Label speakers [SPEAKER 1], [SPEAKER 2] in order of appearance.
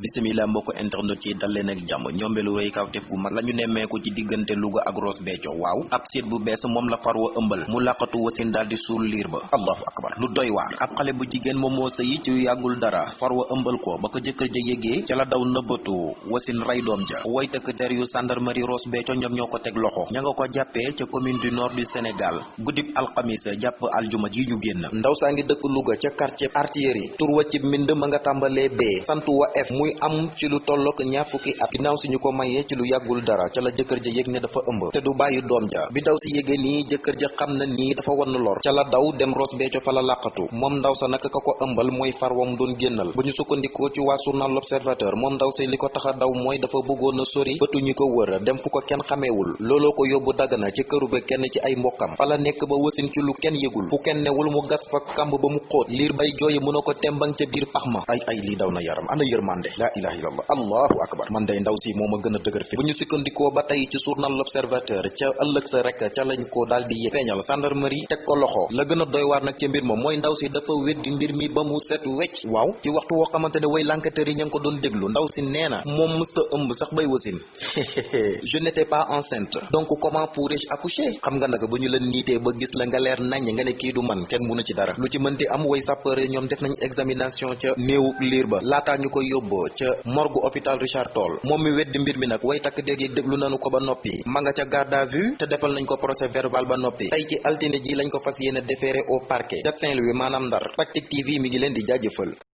[SPEAKER 1] bisimila mbokk internet ci dal leen ak jàmm. Ñombelu rëy kawtef gu mag la ñu nemmeeku ci diggante Louga ak waaw ab seet bu bees moom la far wa ëmbal. Mu làqatu wasin daal di suul liir ba. Allahu akbar lu doy waar. Ab xale bu jigéen moom moo sëyi ci yàggul dara. Far wa ëmbal ko ba ko jëkkër ja yégee ca la daw nëbbatu. Wasin ray doom ja. Way tëkk der yu gendarmerie Ross Béthio ñoom ñoo ko teg loxo. Ña nga ko jàppee ca commune du nord du Sénégal. Guddib alxamis jàpp aljuma ji ñu génn. Ndaw saa ngi dëkk Louga ca quartier artillerie. Tur wa ci mbind ma nga tàmbalee bee santu wa f muy am ci lu tollook ñaar fukki at. Ginnaaw si ñu ko mayee ci lu yàggul dara ca la jëkkër ja yëg ne dafa ëmb te du bàyyi doom ja. Bi ndaw si yégee nii jëkkër ja xam na nii dafa wann lor. Ca la daw dem Ross Béthio fa la làqatu. Moom ndaw sa naka ka ko ëmbal mooy far wam doon génnal. Bu ñu sukkandikoo ci waa journal l'Observateur moom ndaw si li ko tax a daw mooy dafa bëggoon sori bëtu ko wër dem fu ko kenn xameewul. Looloo ko yóbbu dagana ci këru ba kenn ci ay mbokkam. Fa la nekk ba wasin ci lu kenn yëgul. Fu kenn newul mu gas fa kamb ba mu liir bay a ko tembang ca biir pax ay ay lii daw na yaram. Ana yërmande la ilaha illallah. Allahu akbar. Man day ndaw si moom a gën a dëgër fi bu ñu sukkandikoo ba tey ci journal l'observateur ca ëllëg sa rek ca lañ ko daal di feeñal gendarmerie teg ko loxo la gën a doy waar nag ca mbir ma mooy ndaw si dafa weddi mbir mi ba mu set wecc waaw ci waxtu woo xamante ne way l'enquêteur yi ña ngi ko doon déglu ndaw si nee na moom mësta ëmb sax bay wasin je n'étais pas enceinte. Donc comment pourrais-je accoucher? Xam nga nag bu ñu la niitee ba gis la nga leer nañ nga ne kii du man kenn mënu ci dara. Lu ci mënti am way sapeur ñoom def nañ examination ca néewu liir ba. Laataa ñu koy yóbboo ca morgue hôpital Richard Toll. Moom mi weddi mbir mi nag way takk déeg yi déglu nañu ko ba noppi. Ma nga ca garde à vue te defal nañ ko procès verbal ba noppi. Tey ci altine ji lañ ko fas yéene déféré au parquet ca Saint-Louis TV mi ngi di